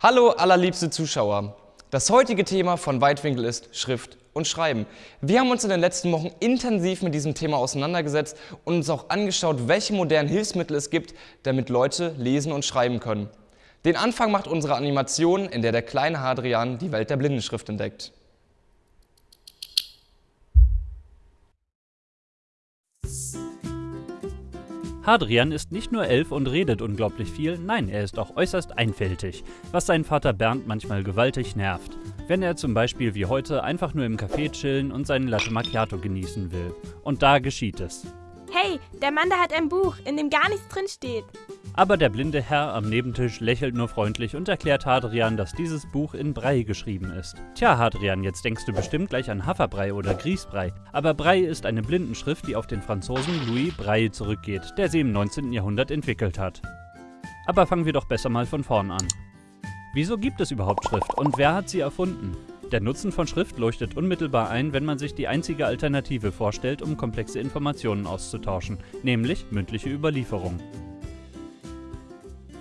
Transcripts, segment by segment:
Hallo allerliebste Zuschauer. Das heutige Thema von Weitwinkel ist Schrift und Schreiben. Wir haben uns in den letzten Wochen intensiv mit diesem Thema auseinandergesetzt und uns auch angeschaut, welche modernen Hilfsmittel es gibt, damit Leute lesen und schreiben können. Den Anfang macht unsere Animation, in der der kleine Hadrian die Welt der Blindenschrift entdeckt. Hadrian ist nicht nur elf und redet unglaublich viel, nein, er ist auch äußerst einfältig, was seinen Vater Bernd manchmal gewaltig nervt. Wenn er zum Beispiel wie heute einfach nur im Café chillen und seinen Latte Macchiato genießen will. Und da geschieht es. Hey, der Mann da hat ein Buch, in dem gar nichts drin steht. Aber der blinde Herr am Nebentisch lächelt nur freundlich und erklärt Hadrian, dass dieses Buch in Brei geschrieben ist. Tja, Hadrian, jetzt denkst du bestimmt gleich an Haferbrei oder Grießbrei. Aber Brei ist eine Blindenschrift, die auf den Franzosen Louis Braille zurückgeht, der sie im 19. Jahrhundert entwickelt hat. Aber fangen wir doch besser mal von vorn an. Wieso gibt es überhaupt Schrift und wer hat sie erfunden? Der Nutzen von Schrift leuchtet unmittelbar ein, wenn man sich die einzige Alternative vorstellt, um komplexe Informationen auszutauschen, nämlich mündliche Überlieferung.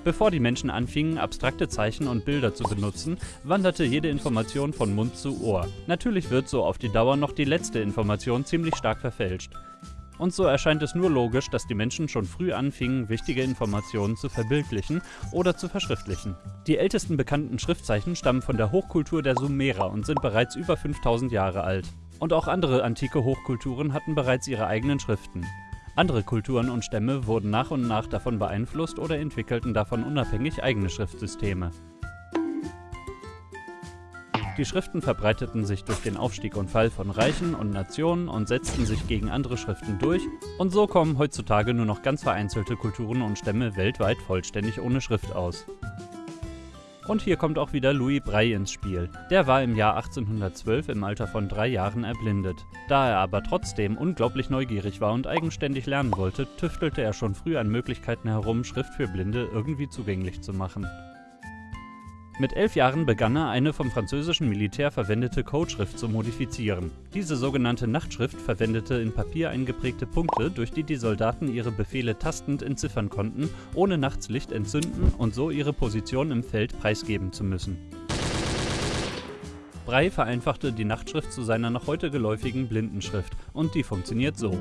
Bevor die Menschen anfingen, abstrakte Zeichen und Bilder zu benutzen, wanderte jede Information von Mund zu Ohr. Natürlich wird so auf die Dauer noch die letzte Information ziemlich stark verfälscht. Und so erscheint es nur logisch, dass die Menschen schon früh anfingen, wichtige Informationen zu verbildlichen oder zu verschriftlichen. Die ältesten bekannten Schriftzeichen stammen von der Hochkultur der Sumerer und sind bereits über 5000 Jahre alt. Und auch andere antike Hochkulturen hatten bereits ihre eigenen Schriften. Andere Kulturen und Stämme wurden nach und nach davon beeinflusst oder entwickelten davon unabhängig eigene Schriftsysteme. Die Schriften verbreiteten sich durch den Aufstieg und Fall von Reichen und Nationen und setzten sich gegen andere Schriften durch, und so kommen heutzutage nur noch ganz vereinzelte Kulturen und Stämme weltweit vollständig ohne Schrift aus. Und hier kommt auch wieder Louis Braille ins Spiel. Der war im Jahr 1812 im Alter von drei Jahren erblindet. Da er aber trotzdem unglaublich neugierig war und eigenständig lernen wollte, tüftelte er schon früh an Möglichkeiten herum, Schrift für Blinde irgendwie zugänglich zu machen. Mit elf Jahren begann er, eine vom französischen Militär verwendete Codeschrift zu modifizieren. Diese sogenannte Nachtschrift verwendete in Papier eingeprägte Punkte, durch die die Soldaten ihre Befehle tastend entziffern konnten, ohne nachts Licht entzünden und so ihre Position im Feld preisgeben zu müssen. Brey vereinfachte die Nachtschrift zu seiner noch heute geläufigen Blindenschrift und die funktioniert so.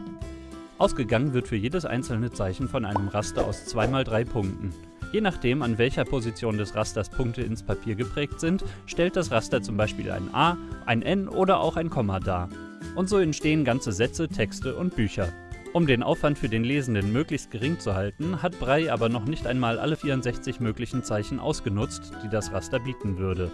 Ausgegangen wird für jedes einzelne Zeichen von einem Raster aus 2x3 Punkten. Je nachdem, an welcher Position des Rasters Punkte ins Papier geprägt sind, stellt das Raster zum Beispiel ein A, ein N oder auch ein Komma dar. Und so entstehen ganze Sätze, Texte und Bücher. Um den Aufwand für den Lesenden möglichst gering zu halten, hat Brey aber noch nicht einmal alle 64 möglichen Zeichen ausgenutzt, die das Raster bieten würde.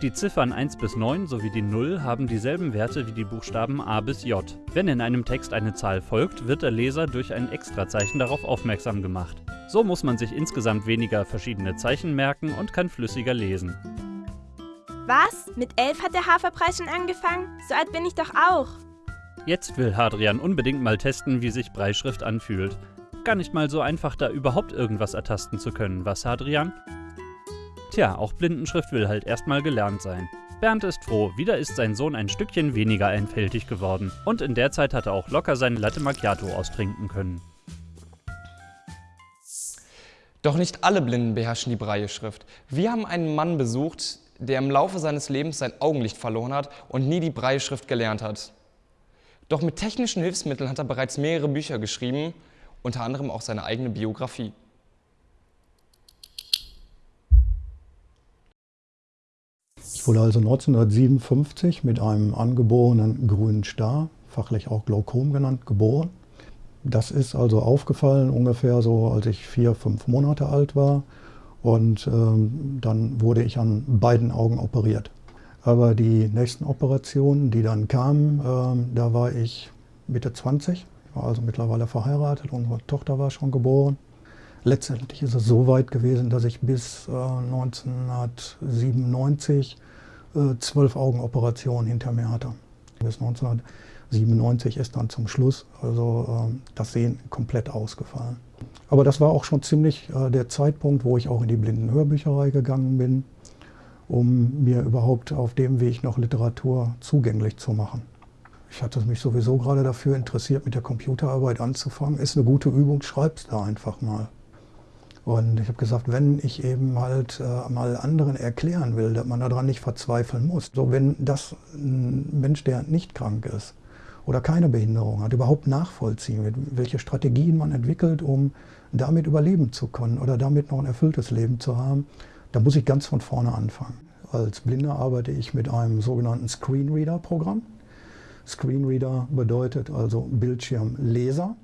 Die Ziffern 1 bis 9 sowie die 0 haben dieselben Werte wie die Buchstaben A bis J. Wenn in einem Text eine Zahl folgt, wird der Leser durch ein Extrazeichen darauf aufmerksam gemacht. So muss man sich insgesamt weniger verschiedene Zeichen merken und kann flüssiger lesen. Was? Mit elf hat der Haferpreis schon angefangen? So alt bin ich doch auch. Jetzt will Hadrian unbedingt mal testen, wie sich Breischrift anfühlt. Gar nicht mal so einfach, da überhaupt irgendwas ertasten zu können, was Hadrian? Tja, auch Blindenschrift will halt erstmal gelernt sein. Bernd ist froh, wieder ist sein Sohn ein Stückchen weniger einfältig geworden. Und in der Zeit hat er auch locker seine Latte Macchiato austrinken können. Doch nicht alle Blinden beherrschen die Braille-Schrift. Wir haben einen Mann besucht, der im Laufe seines Lebens sein Augenlicht verloren hat und nie die Braille-Schrift gelernt hat. Doch mit technischen Hilfsmitteln hat er bereits mehrere Bücher geschrieben, unter anderem auch seine eigene Biografie. Ich wurde also 1957 mit einem angeborenen grünen Star, fachlich auch Glaukom genannt, geboren. Das ist also aufgefallen ungefähr so, als ich vier, fünf Monate alt war. Und ähm, dann wurde ich an beiden Augen operiert. Aber die nächsten Operationen, die dann kamen, ähm, da war ich Mitte 20. Ich war also mittlerweile verheiratet, unsere Tochter war schon geboren. Letztendlich ist es so weit gewesen, dass ich bis äh, 1997 äh, zwölf Augenoperationen hinter mir hatte. Bis 1997 ist dann zum Schluss also äh, das Sehen komplett ausgefallen. Aber das war auch schon ziemlich äh, der Zeitpunkt, wo ich auch in die Blindenhörbücherei gegangen bin, um mir überhaupt auf dem Weg noch Literatur zugänglich zu machen. Ich hatte mich sowieso gerade dafür interessiert, mit der Computerarbeit anzufangen. Ist eine gute Übung, schreib's da einfach mal. Und ich habe gesagt, wenn ich eben halt äh, mal anderen erklären will, dass man daran nicht verzweifeln muss, so wenn das ein Mensch, der nicht krank ist oder keine Behinderung hat, überhaupt nachvollziehen wird, welche Strategien man entwickelt, um damit überleben zu können oder damit noch ein erfülltes Leben zu haben, da muss ich ganz von vorne anfangen. Als Blinder arbeite ich mit einem sogenannten Screenreader-Programm. Screenreader bedeutet also Bildschirmleser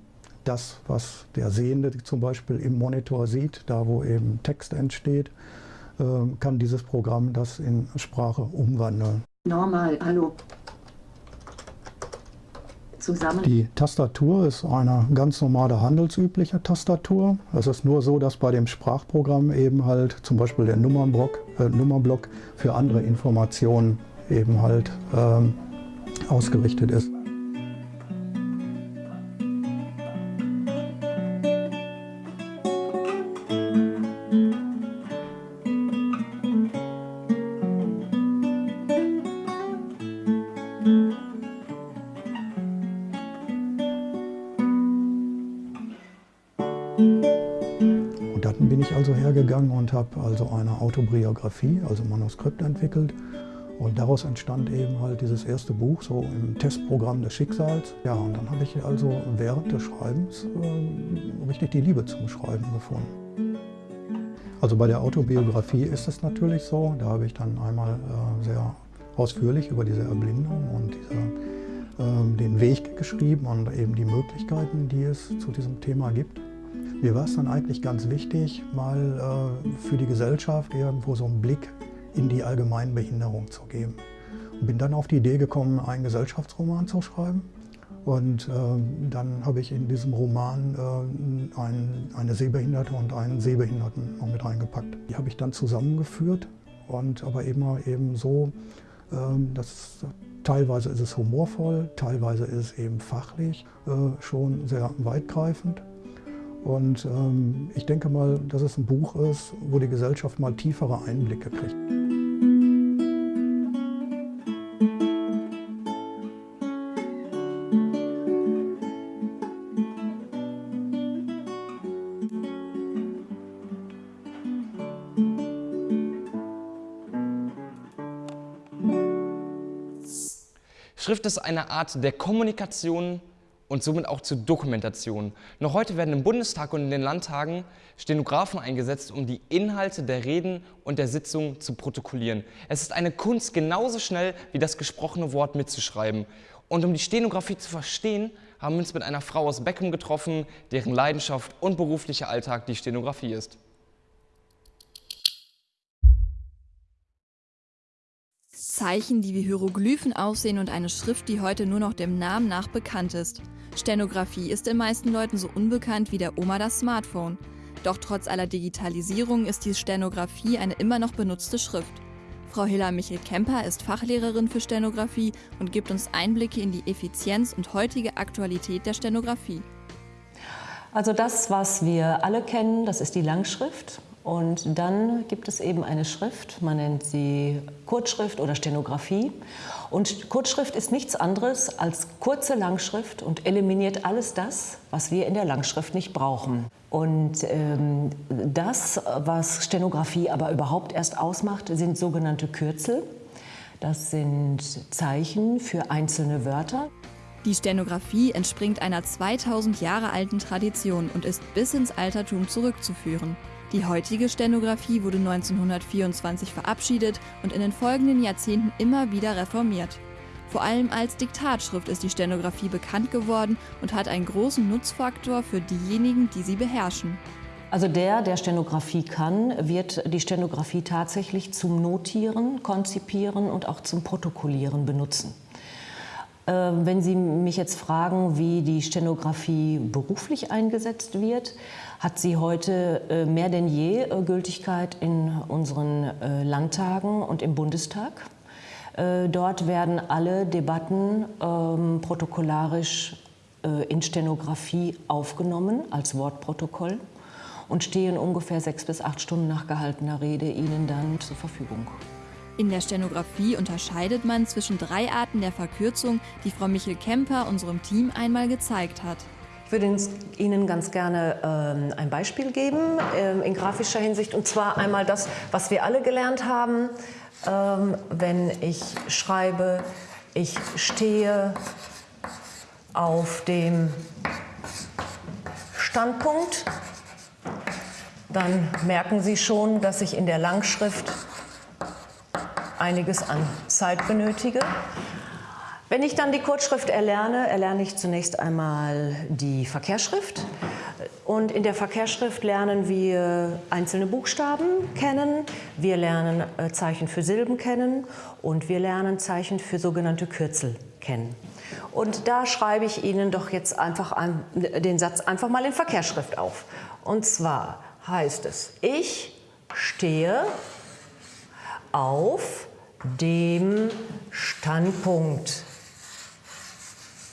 das, was der Sehende zum Beispiel im Monitor sieht, da wo eben Text entsteht, ähm, kann dieses Programm das in Sprache umwandeln. Normal, hallo. Zusammen. Die Tastatur ist eine ganz normale handelsübliche Tastatur. Es ist nur so, dass bei dem Sprachprogramm eben halt zum Beispiel der Nummernblock, äh, Nummerblock für andere Informationen eben halt ähm, ausgerichtet ist. Ich also hergegangen und habe also eine Autobiografie, also Manuskript entwickelt. Und daraus entstand eben halt dieses erste Buch, so im Testprogramm des Schicksals. Ja, und dann habe ich also während des Schreibens äh, richtig die Liebe zum Schreiben gefunden. Also bei der Autobiografie ist es natürlich so, da habe ich dann einmal äh, sehr ausführlich über diese Erblindung und diese, äh, den Weg geschrieben und eben die Möglichkeiten, die es zu diesem Thema gibt. Mir war es dann eigentlich ganz wichtig, mal äh, für die Gesellschaft irgendwo so einen Blick in die Allgemeinbehinderung zu geben. Und bin dann auf die Idee gekommen, einen Gesellschaftsroman zu schreiben. Und äh, dann habe ich in diesem Roman äh, ein, eine Sehbehinderte und einen Sehbehinderten noch mit reingepackt. Die habe ich dann zusammengeführt und aber immer eben so, äh, dass teilweise ist es humorvoll, teilweise ist es eben fachlich äh, schon sehr weitgreifend. Und ähm, ich denke mal, dass es ein Buch ist, wo die Gesellschaft mal tiefere Einblicke kriegt. Schrift ist eine Art der Kommunikation und somit auch zur Dokumentation. Noch heute werden im Bundestag und in den Landtagen Stenografen eingesetzt, um die Inhalte der Reden und der Sitzung zu protokollieren. Es ist eine Kunst, genauso schnell wie das gesprochene Wort mitzuschreiben. Und um die Stenografie zu verstehen, haben wir uns mit einer Frau aus Beckum getroffen, deren Leidenschaft und beruflicher Alltag die Stenografie ist. Zeichen, die wie Hieroglyphen aussehen und eine Schrift, die heute nur noch dem Namen nach bekannt ist. Stenografie ist den meisten Leuten so unbekannt wie der Oma das Smartphone. Doch trotz aller Digitalisierung ist die Stenografie eine immer noch benutzte Schrift. Frau Hilla Michel-Kemper ist Fachlehrerin für Stenografie und gibt uns Einblicke in die Effizienz und heutige Aktualität der Stenografie. Also das, was wir alle kennen, das ist die Langschrift. Und dann gibt es eben eine Schrift, man nennt sie Kurzschrift oder Stenografie. Und Kurzschrift ist nichts anderes als kurze Langschrift und eliminiert alles das, was wir in der Langschrift nicht brauchen. Und ähm, das, was Stenografie aber überhaupt erst ausmacht, sind sogenannte Kürzel. Das sind Zeichen für einzelne Wörter. Die Stenografie entspringt einer 2000 Jahre alten Tradition und ist bis ins Altertum zurückzuführen. Die heutige Stenografie wurde 1924 verabschiedet und in den folgenden Jahrzehnten immer wieder reformiert. Vor allem als Diktatschrift ist die Stenografie bekannt geworden und hat einen großen Nutzfaktor für diejenigen, die sie beherrschen. Also der, der Stenografie kann, wird die Stenografie tatsächlich zum Notieren, Konzipieren und auch zum Protokollieren benutzen. Ähm, wenn Sie mich jetzt fragen, wie die Stenografie beruflich eingesetzt wird, hat sie heute äh, mehr denn je äh, Gültigkeit in unseren äh, Landtagen und im Bundestag. Dort werden alle Debatten ähm, protokollarisch in Stenografie aufgenommen als Wortprotokoll und stehen ungefähr sechs bis acht Stunden nach gehaltener Rede Ihnen dann zur Verfügung. In der Stenografie unterscheidet man zwischen drei Arten der Verkürzung, die Frau Michel Kemper unserem Team einmal gezeigt hat. Ich würde Ihnen ganz gerne ähm, ein Beispiel geben ähm, in grafischer Hinsicht. Und zwar einmal das, was wir alle gelernt haben, ähm, wenn ich schreibe, ich stehe auf dem Standpunkt, dann merken Sie schon, dass ich in der Langschrift einiges an Zeit benötige. Wenn ich dann die Kurzschrift erlerne, erlerne ich zunächst einmal die Verkehrsschrift. Und in der Verkehrsschrift lernen wir einzelne Buchstaben kennen, wir lernen äh, Zeichen für Silben kennen und wir lernen Zeichen für sogenannte Kürzel kennen. Und da schreibe ich Ihnen doch jetzt einfach den Satz einfach mal in Verkehrsschrift auf. Und zwar heißt es, ich stehe auf dem Standpunkt.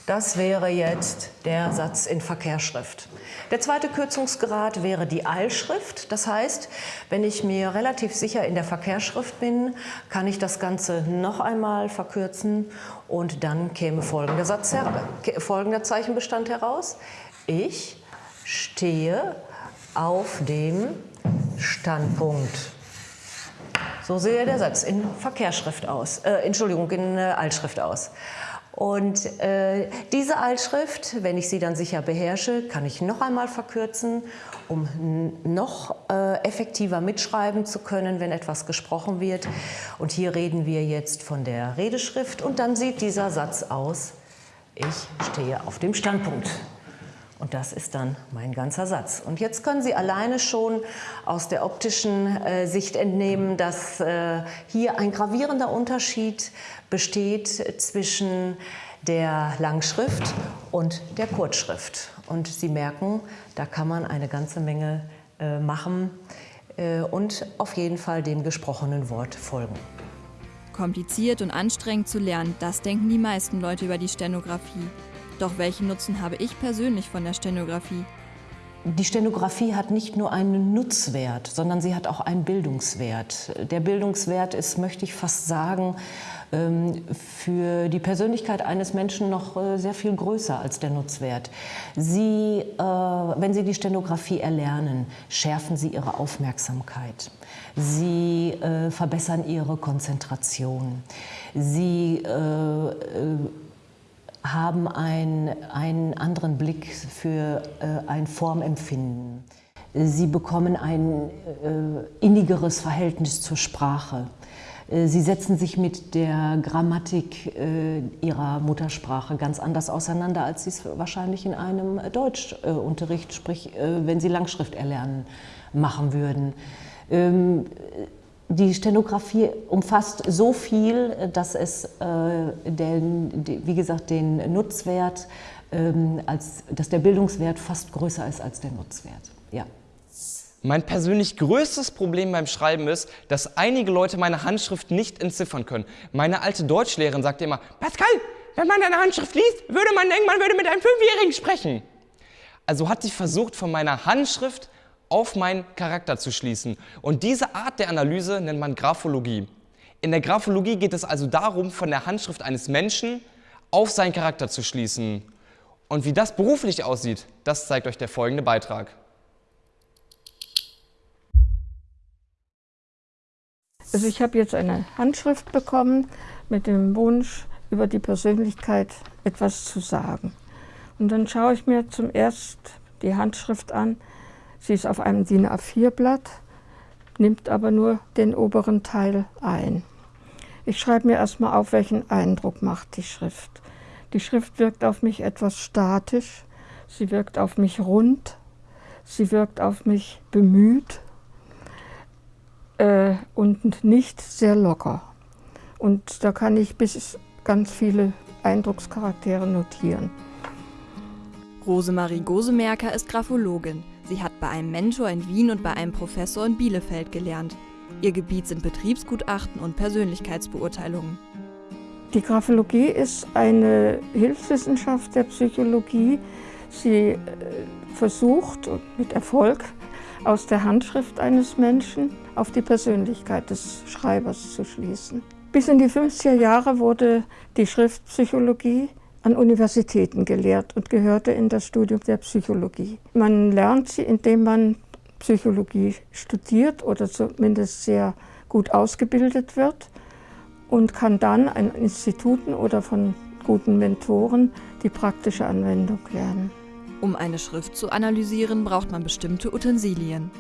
Das wäre jetzt der Satz in Verkehrsschrift. Der zweite Kürzungsgrad wäre die Eilschrift. Das heißt, wenn ich mir relativ sicher in der Verkehrsschrift bin, kann ich das Ganze noch einmal verkürzen und dann käme folgender, Satz folgender Zeichenbestand heraus. Ich stehe auf dem Standpunkt. So sehe der Satz in Verkehrsschrift aus, äh, Entschuldigung, in äh, Altschrift aus. Und äh, diese Altschrift, wenn ich sie dann sicher beherrsche, kann ich noch einmal verkürzen, um noch äh, effektiver mitschreiben zu können, wenn etwas gesprochen wird. Und hier reden wir jetzt von der Redeschrift und dann sieht dieser Satz aus, ich stehe auf dem Standpunkt. Und das ist dann mein ganzer Satz. Und jetzt können Sie alleine schon aus der optischen äh, Sicht entnehmen, dass äh, hier ein gravierender Unterschied besteht zwischen der Langschrift und der Kurzschrift. Und Sie merken, da kann man eine ganze Menge äh, machen äh, und auf jeden Fall dem gesprochenen Wort folgen. Kompliziert und anstrengend zu lernen, das denken die meisten Leute über die Stenografie. Doch welchen Nutzen habe ich persönlich von der Stenografie? Die Stenografie hat nicht nur einen Nutzwert, sondern sie hat auch einen Bildungswert. Der Bildungswert ist, möchte ich fast sagen, ähm, für die Persönlichkeit eines Menschen noch äh, sehr viel größer als der Nutzwert. Sie, äh, wenn Sie die Stenografie erlernen, schärfen Sie Ihre Aufmerksamkeit. Sie äh, verbessern Ihre Konzentration. Sie haben ein, einen anderen Blick für äh, ein Formempfinden. Sie bekommen ein äh, innigeres Verhältnis zur Sprache. Äh, sie setzen sich mit der Grammatik äh, ihrer Muttersprache ganz anders auseinander, als sie es wahrscheinlich in einem Deutschunterricht, sprich äh, wenn sie Langschrift erlernen, machen würden. Ähm, die Stenografie umfasst so viel, dass es äh, den, wie gesagt, den Nutzwert, ähm, als, dass der Bildungswert fast größer ist als der Nutzwert. Ja. Mein persönlich größtes Problem beim Schreiben ist, dass einige Leute meine Handschrift nicht entziffern können. Meine alte Deutschlehrerin sagte immer, Pascal, wenn man deine Handschrift liest, würde man denken, man würde mit einem Fünfjährigen sprechen. Also hat sie versucht, von meiner Handschrift auf meinen Charakter zu schließen. Und diese Art der Analyse nennt man Graphologie. In der Graphologie geht es also darum, von der Handschrift eines Menschen auf seinen Charakter zu schließen. Und wie das beruflich aussieht, das zeigt euch der folgende Beitrag. Also ich habe jetzt eine Handschrift bekommen mit dem Wunsch, über die Persönlichkeit etwas zu sagen. Und dann schaue ich mir zum ersten die Handschrift an Sie ist auf einem DIN A4-Blatt, nimmt aber nur den oberen Teil ein. Ich schreibe mir erstmal auf, welchen Eindruck macht die Schrift. Die Schrift wirkt auf mich etwas statisch, sie wirkt auf mich rund, sie wirkt auf mich bemüht äh, und nicht sehr locker. Und da kann ich bis ganz viele Eindruckscharaktere notieren. Rosemarie Gosemerker ist Graphologin. Sie hat bei einem Mentor in Wien und bei einem Professor in Bielefeld gelernt. Ihr Gebiet sind Betriebsgutachten und Persönlichkeitsbeurteilungen. Die Graphologie ist eine Hilfswissenschaft der Psychologie. Sie äh, versucht mit Erfolg aus der Handschrift eines Menschen auf die Persönlichkeit des Schreibers zu schließen. Bis in die 50er Jahre wurde die Schriftpsychologie an Universitäten gelehrt und gehörte in das Studium der Psychologie. Man lernt sie, indem man Psychologie studiert oder zumindest sehr gut ausgebildet wird und kann dann an Instituten oder von guten Mentoren die praktische Anwendung lernen. Um eine Schrift zu analysieren, braucht man bestimmte Utensilien.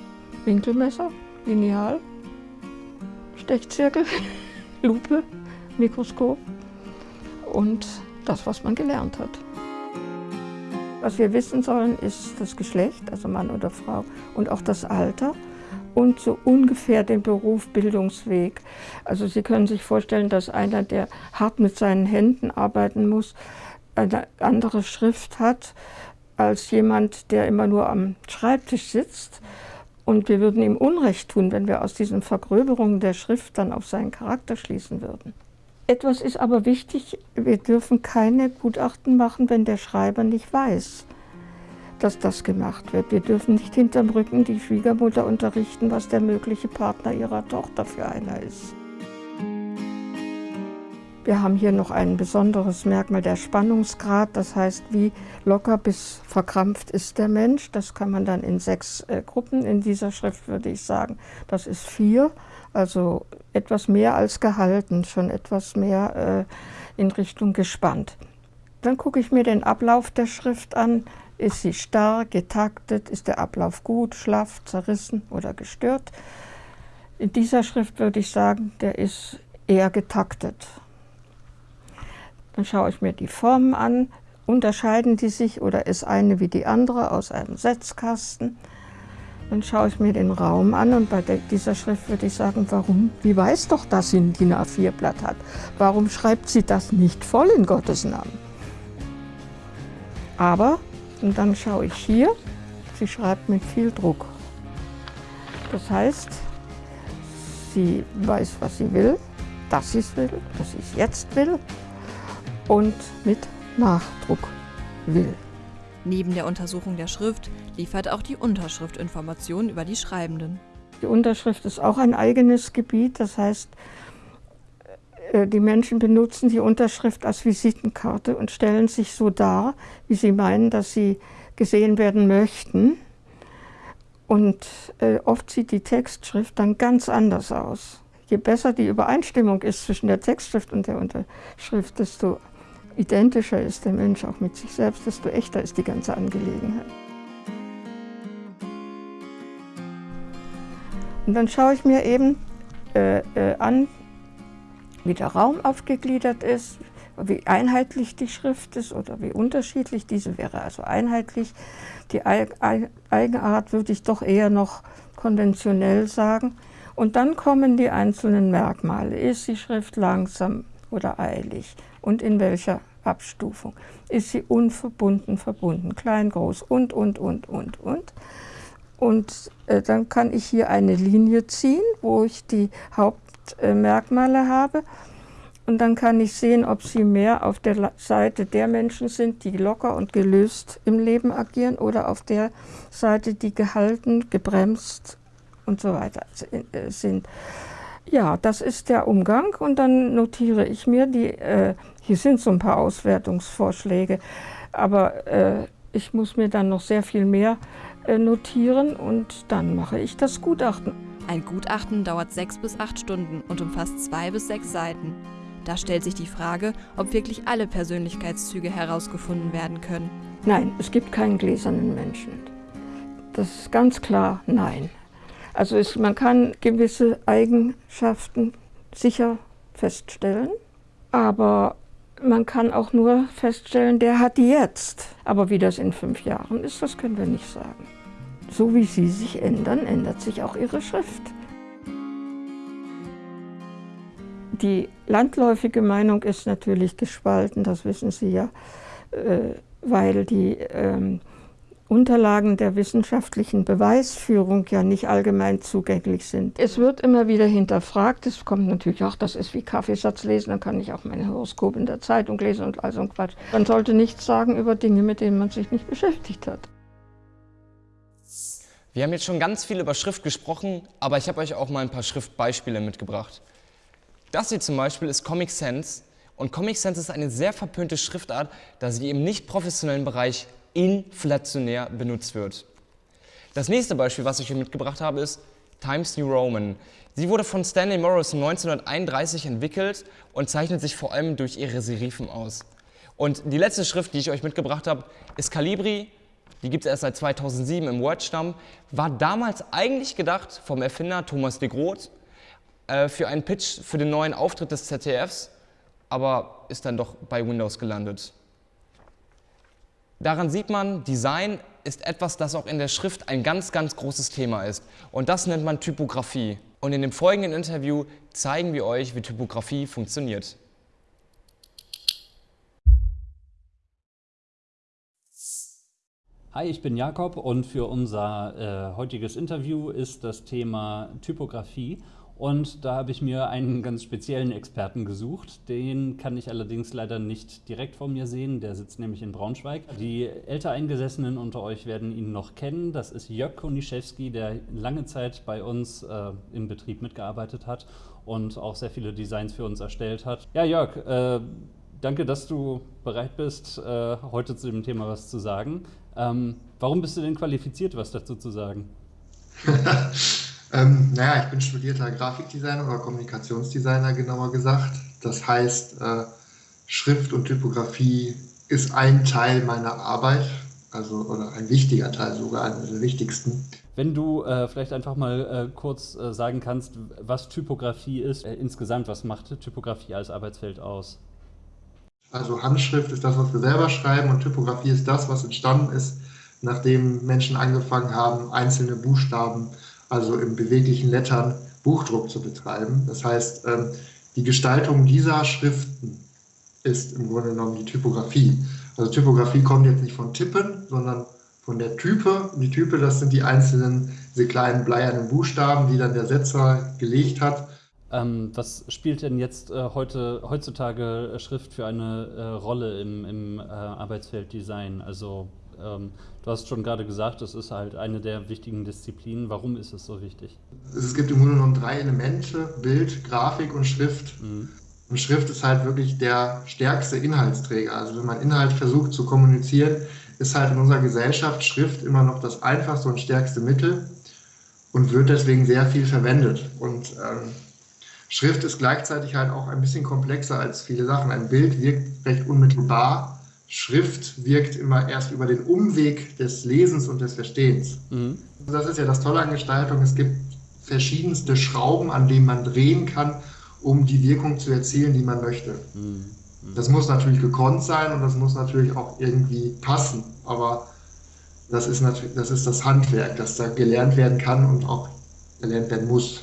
Winkelmesser, Lineal, Stechzirkel, Lupe, Mikroskop und das, was man gelernt hat. Was wir wissen sollen, ist das Geschlecht, also Mann oder Frau, und auch das Alter und so ungefähr den Beruf, Bildungsweg. Also Sie können sich vorstellen, dass einer, der hart mit seinen Händen arbeiten muss, eine andere Schrift hat als jemand, der immer nur am Schreibtisch sitzt. Und wir würden ihm Unrecht tun, wenn wir aus diesen Vergröberungen der Schrift dann auf seinen Charakter schließen würden. Etwas ist aber wichtig, wir dürfen keine Gutachten machen, wenn der Schreiber nicht weiß, dass das gemacht wird. Wir dürfen nicht hinterm Rücken die Schwiegermutter unterrichten, was der mögliche Partner ihrer Tochter für einer ist. Wir haben hier noch ein besonderes Merkmal, der Spannungsgrad. Das heißt, wie locker bis verkrampft ist der Mensch. Das kann man dann in sechs äh, Gruppen. In dieser Schrift würde ich sagen, das ist vier. Also etwas mehr als gehalten, schon etwas mehr äh, in Richtung gespannt. Dann gucke ich mir den Ablauf der Schrift an. Ist sie starr, getaktet? Ist der Ablauf gut, schlaff, zerrissen oder gestört? In dieser Schrift würde ich sagen, der ist eher getaktet. Dann schaue ich mir die Formen an. Unterscheiden die sich oder ist eine wie die andere aus einem Setzkasten? Dann schaue ich mir den Raum an und bei dieser Schrift würde ich sagen, warum? Die weiß doch, dass sie ein DIN A4-Blatt hat. Warum schreibt sie das nicht voll in Gottes Namen? Aber, und dann schaue ich hier, sie schreibt mit viel Druck. Das heißt, sie weiß, was sie will, dass sie es will, dass sie es jetzt will und mit Nachdruck will. Neben der Untersuchung der Schrift liefert auch die Unterschrift Informationen über die Schreibenden. Die Unterschrift ist auch ein eigenes Gebiet, das heißt, äh, die Menschen benutzen die Unterschrift als Visitenkarte und stellen sich so dar, wie sie meinen, dass sie gesehen werden möchten. Und äh, oft sieht die Textschrift dann ganz anders aus. Je besser die Übereinstimmung ist zwischen der Textschrift und der Unterschrift, desto identischer ist der Mensch auch mit sich selbst, desto echter ist die ganze Angelegenheit. Und dann schaue ich mir eben äh, äh, an, wie der Raum aufgegliedert ist, wie einheitlich die Schrift ist oder wie unterschiedlich. Diese wäre also einheitlich. Die Eigenart würde ich doch eher noch konventionell sagen. Und dann kommen die einzelnen Merkmale. Ist die Schrift langsam oder eilig? Und in welcher Abstufung? Ist sie unverbunden, verbunden, klein, groß und, und, und, und, und. Und äh, dann kann ich hier eine Linie ziehen, wo ich die Hauptmerkmale äh, habe. Und dann kann ich sehen, ob sie mehr auf der Seite der Menschen sind, die locker und gelöst im Leben agieren oder auf der Seite, die gehalten, gebremst und so weiter äh, sind. Ja, das ist der Umgang und dann notiere ich mir die, äh, hier sind so ein paar Auswertungsvorschläge, aber äh, ich muss mir dann noch sehr viel mehr äh, notieren und dann mache ich das Gutachten. Ein Gutachten dauert sechs bis acht Stunden und umfasst zwei bis sechs Seiten. Da stellt sich die Frage, ob wirklich alle Persönlichkeitszüge herausgefunden werden können. Nein, es gibt keinen gläsernen Menschen. Das ist ganz klar nein. Also es, man kann gewisse Eigenschaften sicher feststellen, aber man kann auch nur feststellen, der hat die jetzt. Aber wie das in fünf Jahren ist, das können wir nicht sagen. So wie sie sich ändern, ändert sich auch ihre Schrift. Die landläufige Meinung ist natürlich gespalten, das wissen Sie ja, äh, weil die ähm, Unterlagen der wissenschaftlichen Beweisführung ja nicht allgemein zugänglich sind. Es wird immer wieder hinterfragt, es kommt natürlich auch, das ist wie Kaffeesatz lesen, dann kann ich auch mein Horoskop in der Zeitung lesen und all so ein Quatsch. Man sollte nichts sagen über Dinge, mit denen man sich nicht beschäftigt hat. Wir haben jetzt schon ganz viel über Schrift gesprochen, aber ich habe euch auch mal ein paar Schriftbeispiele mitgebracht. Das hier zum Beispiel ist Comic Sans Und Comic Sans ist eine sehr verpönte Schriftart, da sie im nicht professionellen Bereich inflationär benutzt wird. Das nächste Beispiel, was ich hier mitgebracht habe, ist Times New Roman. Sie wurde von Stanley Morrison 1931 entwickelt und zeichnet sich vor allem durch ihre Serifen aus. Und die letzte Schrift, die ich euch mitgebracht habe, ist Calibri. Die gibt es erst seit 2007 im Word-Stamm. War damals eigentlich gedacht vom Erfinder Thomas de Groot äh, für einen Pitch für den neuen Auftritt des ZDFs, aber ist dann doch bei Windows gelandet. Daran sieht man, Design ist etwas, das auch in der Schrift ein ganz, ganz großes Thema ist. Und das nennt man Typografie. Und in dem folgenden Interview zeigen wir euch, wie Typografie funktioniert. Hi, ich bin Jakob und für unser äh, heutiges Interview ist das Thema Typografie. Und da habe ich mir einen ganz speziellen Experten gesucht. Den kann ich allerdings leider nicht direkt vor mir sehen. Der sitzt nämlich in Braunschweig. Die älter Eingesessenen unter euch werden ihn noch kennen. Das ist Jörg Koniszewski, der lange Zeit bei uns äh, im Betrieb mitgearbeitet hat und auch sehr viele Designs für uns erstellt hat. Ja, Jörg, äh, danke, dass du bereit bist, äh, heute zu dem Thema was zu sagen. Ähm, warum bist du denn qualifiziert, was dazu zu sagen? Ähm, naja, ich bin studierter Grafikdesigner oder Kommunikationsdesigner genauer gesagt. Das heißt, äh, Schrift und Typografie ist ein Teil meiner Arbeit, also oder ein wichtiger Teil sogar, einer der wichtigsten. Wenn du äh, vielleicht einfach mal äh, kurz äh, sagen kannst, was Typografie ist, äh, insgesamt, was macht Typografie als Arbeitsfeld aus? Also Handschrift ist das, was wir selber schreiben und Typografie ist das, was entstanden ist, nachdem Menschen angefangen haben, einzelne Buchstaben also im beweglichen Lettern, Buchdruck zu betreiben. Das heißt, ähm, die Gestaltung dieser Schriften ist im Grunde genommen die Typografie. Also Typografie kommt jetzt nicht von Tippen, sondern von der Type. Die Type, das sind die einzelnen, diese kleinen bleiernen Buchstaben, die dann der Setzer gelegt hat. Ähm, was spielt denn jetzt äh, heute, heutzutage Schrift für eine äh, Rolle im, im äh, Arbeitsfeld? Also ähm, du hast schon gerade gesagt, das ist halt eine der wichtigen Disziplinen. Warum ist es so wichtig? Es gibt im Grunde genommen drei Elemente, Bild, Grafik und Schrift. Mhm. Und Schrift ist halt wirklich der stärkste Inhaltsträger. Also wenn man Inhalt versucht zu kommunizieren, ist halt in unserer Gesellschaft Schrift immer noch das einfachste und stärkste Mittel und wird deswegen sehr viel verwendet. Und ähm, Schrift ist gleichzeitig halt auch ein bisschen komplexer als viele Sachen. Ein Bild wirkt recht unmittelbar Schrift wirkt immer erst über den Umweg des Lesens und des Verstehens. Mhm. Das ist ja das Tolle an Gestaltung. Es gibt verschiedenste Schrauben, an denen man drehen kann, um die Wirkung zu erzielen, die man möchte. Mhm. Das muss natürlich gekonnt sein und das muss natürlich auch irgendwie passen. Aber das ist natürlich, das ist das Handwerk, das da gelernt werden kann und auch gelernt werden muss.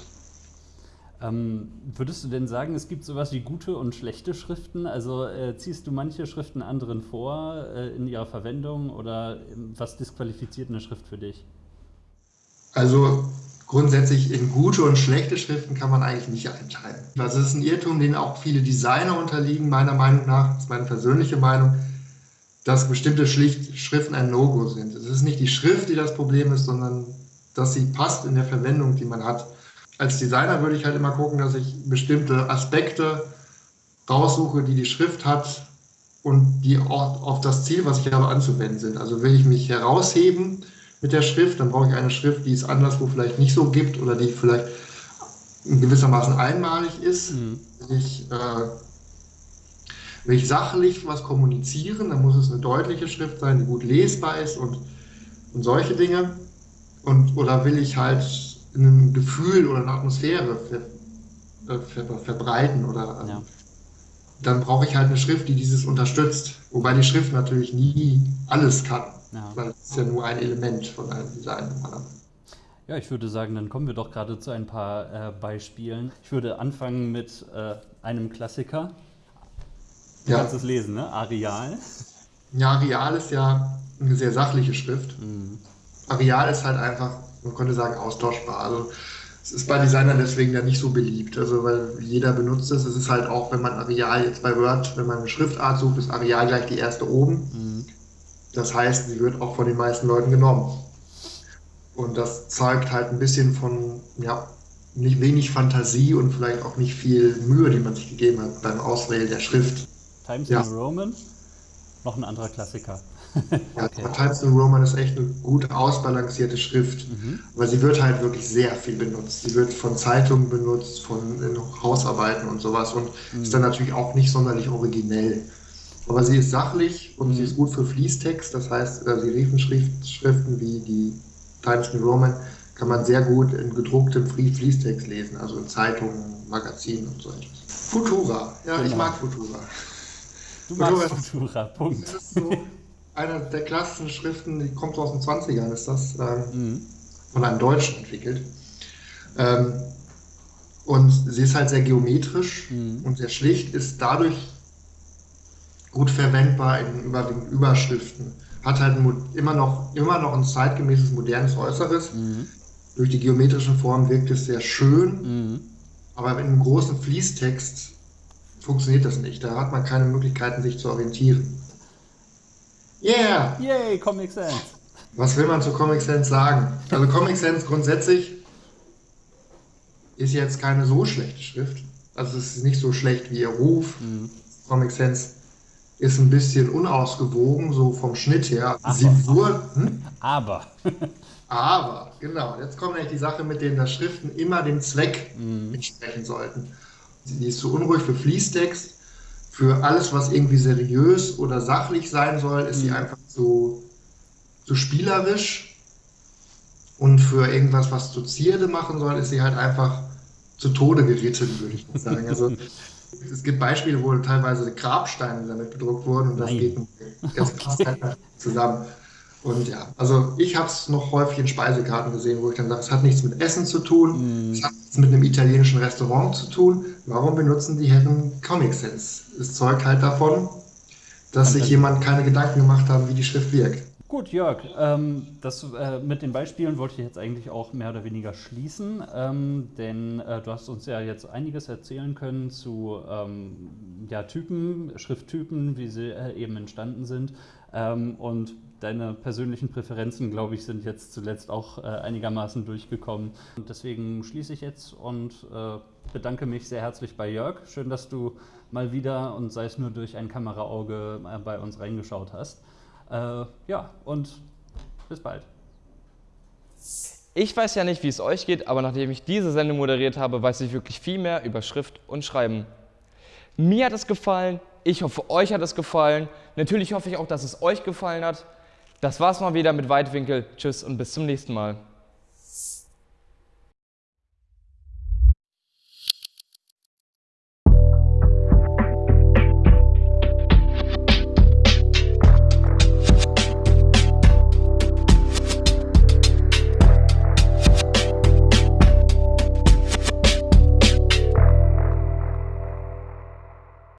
Ähm, würdest du denn sagen, es gibt sowas wie gute und schlechte Schriften? Also äh, ziehst du manche Schriften anderen vor äh, in ihrer Verwendung oder ähm, was disqualifiziert eine Schrift für dich? Also grundsätzlich in gute und schlechte Schriften kann man eigentlich nicht einteilen. Es ist ein Irrtum, den auch viele Designer unterliegen, meiner Meinung nach, das ist meine persönliche Meinung, dass bestimmte Schriften ein No-Go sind. Es ist nicht die Schrift, die das Problem ist, sondern dass sie passt in der Verwendung, die man hat als Designer würde ich halt immer gucken, dass ich bestimmte Aspekte raussuche, die die Schrift hat und die auch auf das Ziel, was ich habe, anzuwenden sind. Also will ich mich herausheben mit der Schrift, dann brauche ich eine Schrift, die es anderswo vielleicht nicht so gibt oder die vielleicht gewissermaßen einmalig ist. Mhm. Will, ich, äh, will ich sachlich was kommunizieren, dann muss es eine deutliche Schrift sein, die gut lesbar ist und, und solche Dinge. Und, oder will ich halt ein Gefühl oder eine Atmosphäre ver, äh, ver, verbreiten oder ähm, ja. dann brauche ich halt eine Schrift, die dieses unterstützt. Wobei die Schrift natürlich nie alles kann, ja. weil es ist ja nur ein Element von einem Design. Ja, ich würde sagen, dann kommen wir doch gerade zu ein paar äh, Beispielen. Ich würde anfangen mit äh, einem Klassiker. Du ja. kannst es lesen, ne? Areal. Ja, Areal ist ja eine sehr sachliche Schrift. Mhm. Areal ist halt einfach man könnte sagen, austauschbar. Also es ist bei Designern deswegen ja nicht so beliebt, also weil jeder benutzt es. Es ist halt auch, wenn man Areal jetzt bei Word, wenn man eine Schriftart sucht, ist Areal gleich die erste oben. Mhm. Das heißt, sie wird auch von den meisten Leuten genommen. Und das zeigt halt ein bisschen von, ja, nicht wenig Fantasie und vielleicht auch nicht viel Mühe, die man sich gegeben hat beim Auswählen der Schrift. Times Ja. New Roman, noch ein anderer Klassiker. Ja. Times New Roman ist echt eine gut ausbalancierte Schrift, weil sie wird halt wirklich sehr viel benutzt. Sie wird von Zeitungen benutzt, von äh, Hausarbeiten und sowas und ist dann natürlich auch nicht sonderlich originell. Aber sie ist sachlich und sie ist gut für Fließtext, das heißt, äh, Serifenschriften wie die Times New Roman kann man sehr gut in gedrucktem Flie- Fließtext lesen, also in Zeitungen, Magazinen und so etwas. Futura, ja, ich Genau. mag Futura. Du magst Futura- Futura, Punkt. Das ist so eine der klassischen Schriften, die kommt aus den 20ern, ist das, ähm, Mhm. von einem Deutschen entwickelt. Ähm, und sie ist halt sehr geometrisch Mhm. und sehr schlicht, ist dadurch gut verwendbar in überwiegend Überschriften. Hat halt ein immer noch, immer noch ein zeitgemäßes, modernes Äußeres. Mhm. Durch die geometrischen Formen wirkt es sehr schön, Mhm. aber in einem großen Fließtext funktioniert das nicht. Da hat man keine Möglichkeiten, sich zu orientieren. Yeah! Yay, Comic Sans. Was will man zu Comic Sans sagen? Also Comic Sans grundsätzlich ist jetzt keine so schlechte Schrift. Also es ist nicht so schlecht wie ihr Ruf. Comic Sans ist ein bisschen unausgewogen, so vom Schnitt her. Ach Sie wurde, hm? Aber. aber, genau, jetzt kommt nämlich die Sache, mit denen das Schriften immer dem Zweck entsprechen sollten. Die ist zu unruhig für Fließtext. Für alles, was irgendwie seriös oder sachlich sein soll, ist sie einfach zu, zu spielerisch. Und für irgendwas, was zu Zierde machen soll, ist sie halt einfach zu Tode geritten, würde ich mal sagen. Also es gibt Beispiele, wo teilweise Grabsteine damit bedruckt wurden und das Nein. geht ganz krass zusammen. Und ja, also ich habe es noch häufig in Speisekarten gesehen, wo ich dann sage, es hat nichts mit Essen zu tun, es hat nichts mit einem italienischen Restaurant zu tun. Warum benutzen die Herren Comic Sans? Es zeugt halt davon, dass sich jemand keine Gedanken gemacht haben, wie die Schrift wirkt. Gut, Jörg, ähm, das äh, mit den Beispielen wollte ich jetzt eigentlich auch mehr oder weniger schließen, ähm, denn äh, du hast uns ja jetzt einiges erzählen können zu ähm, ja, Typen, Schrifttypen, wie sie äh, eben entstanden sind. Ähm, und deine persönlichen Präferenzen, glaube ich, sind jetzt zuletzt auch äh, einigermaßen durchgekommen. Und deswegen schließe ich jetzt und äh, bedanke mich sehr herzlich bei Jörg. Schön, dass du mal wieder und sei es nur durch ein Kameraauge äh, bei uns reingeschaut hast. Äh, ja, und bis bald. Ich weiß ja nicht, wie es euch geht, aber nachdem ich diese Sendung moderiert habe, weiß ich wirklich viel mehr über Schrift und Schreiben. Mir hat es gefallen, ich hoffe, euch hat es gefallen. Natürlich hoffe ich auch, dass es euch gefallen hat. Das war's mal wieder mit Weitwinkel. Tschüss und bis zum nächsten Mal.